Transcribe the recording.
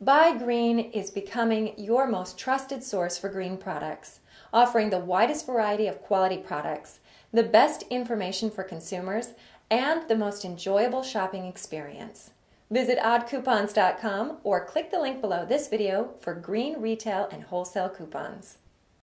Buy Green is becoming your most trusted source for green products, offering the widest variety of quality products, the best information for consumers, and the most enjoyable shopping experience. Visit oddcoupons.com or click the link below this video for green retail and wholesale coupons.